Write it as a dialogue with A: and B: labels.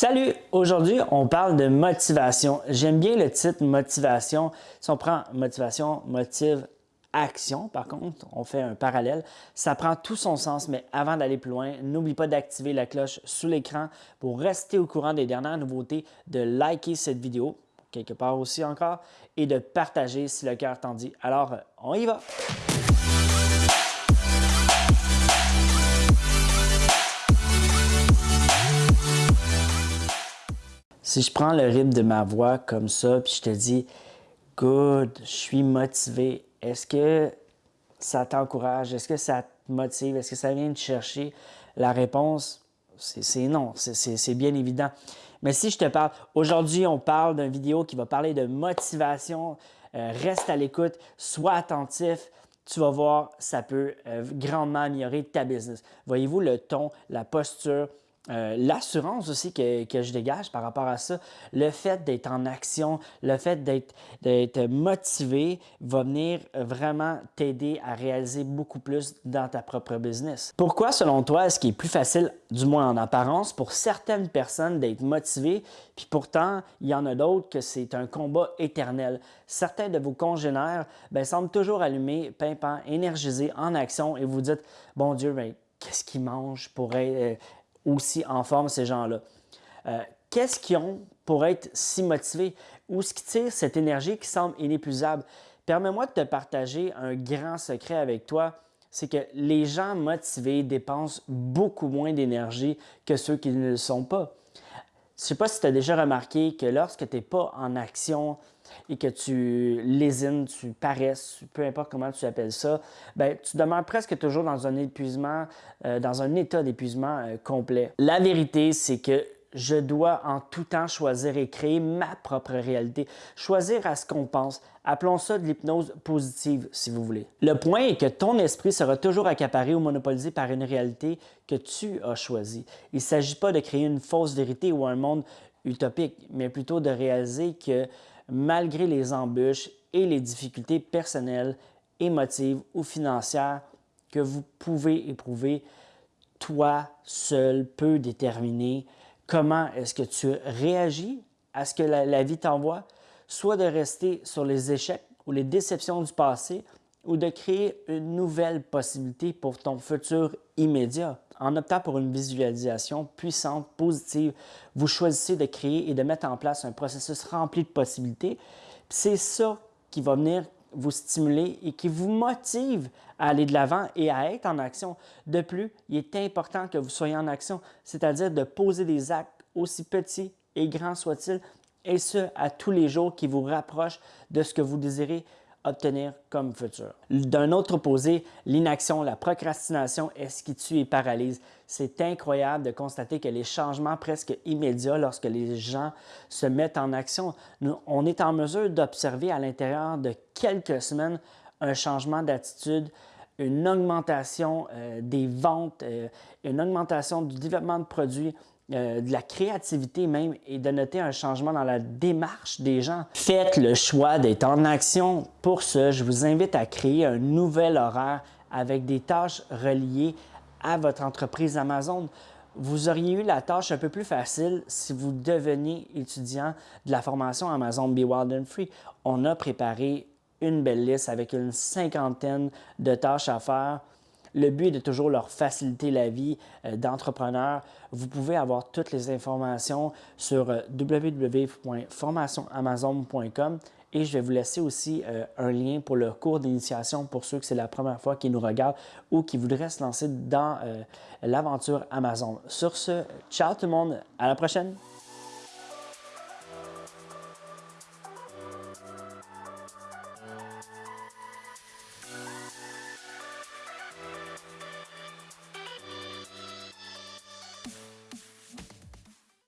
A: Salut! Aujourd'hui, on parle de motivation. J'aime bien le titre motivation. Si on prend motivation, motive, action, par contre, on fait un parallèle, ça prend tout son sens, mais avant d'aller plus loin, n'oublie pas d'activer la cloche sous l'écran pour rester au courant des dernières nouveautés, de liker cette vidéo, quelque part aussi encore, et de partager si le cœur t'en dit. Alors, on y va! Si je prends le rythme de ma voix comme ça, puis je te dis « Good, je suis motivé », est-ce que ça t'encourage? Est-ce que ça te motive? Est-ce que ça vient te chercher? La réponse, c'est non, c'est bien évident. Mais si je te parle, aujourd'hui, on parle d'une vidéo qui va parler de motivation. Euh, reste à l'écoute, sois attentif. Tu vas voir, ça peut euh, grandement améliorer ta business. Voyez-vous le ton, la posture, euh, l'assurance aussi que, je dégage par rapport à ça, le fait d'être en action, le fait d'être motivé va venir vraiment t'aider à réaliser beaucoup plus dans ta propre business. Pourquoi, selon toi, est-ce qu'il est plus facile, du moins en apparence, pour certaines personnes d'être motivées, puis pourtant, il y en a d'autres que c'est un combat éternel? Certains de vos congénères ben, semblent toujours allumés, pimpants, énergisés, en action, et vous dites, bon Dieu, ben, qu'est-ce qu'ils mangent pour être, aussi en forme, ces gens-là. Euh, qu'est-ce qu'ils ont pour être si motivés? Où est-ce qu'ils tirent cette énergie qui semble inépuisable? Permets-moi de te partager un grand secret avec toi, c'est que les gens motivés dépensent beaucoup moins d'énergie que ceux qui ne le sont pas. Je ne sais pas si tu as déjà remarqué que lorsque tu n'es pas en action et que tu lésines, tu paresses, peu importe comment tu appelles ça, ben, tu demeures presque toujours dans un épuisement, euh, dans un état d'épuisement euh, complet. La vérité, c'est que je dois en tout temps choisir et créer ma propre réalité. Choisir à ce qu'on pense. Appelons ça de l'hypnose positive, si vous voulez. Le point est que ton esprit sera toujours accaparé ou monopolisé par une réalité que tu as choisie. Il ne s'agit pas de créer une fausse vérité ou un monde utopique, mais plutôt de réaliser que malgré les embûches et les difficultés personnelles, émotives ou financières que vous pouvez éprouver, toi seul peux déterminer comment est-ce que tu réagis à ce que la, vie t'envoie, soit de rester sur les échecs ou les déceptions du passé ou de créer une nouvelle possibilité pour ton futur immédiat. En optant pour une visualisation puissante, positive, vous choisissez de créer et de mettre en place un processus rempli de possibilités. C'est ça qui va venir vous stimuler et qui vous motive à aller de l'avant et à être en action. De plus, il est important que vous soyez en action, c'est-à-dire de poser des actes aussi petits et grands soient-ils, et ce, à tous les jours qui vous rapprochent de ce que vous désirez obtenir comme futur. D'un autre opposé, l'inaction, la procrastination est ce qui tue et paralyse? C'est incroyable de constater que les changements presque immédiats lorsque les gens se mettent en action, on est en mesure d'observer à l'intérieur de quelques semaines un changement d'attitude, une augmentation euh, des ventes, euh, une augmentation du développement de produits, euh, de la créativité même et de noter un changement dans la démarche des gens. Faites le choix d'être en action. Pour ce, je vous invite à créer un nouvel horaire avec des tâches reliées à votre entreprise Amazon. Vous auriez eu la tâche un peu plus facile si vous deveniez étudiant de la formation Amazon Be Wild and Free. On a préparé une belle liste avec une cinquantaine de tâches à faire le but est de toujours leur faciliter la vie euh, d'entrepreneurs. Vous pouvez avoir toutes les informations sur euh, www.formationamazon.com et je vais vous laisser aussi euh, un lien pour le cours d'initiation pour ceux que c'est la première fois qui nous regardent ou qui voudraient se lancer dans l'aventure Amazon. Sur ce, ciao tout le monde, à la prochaine!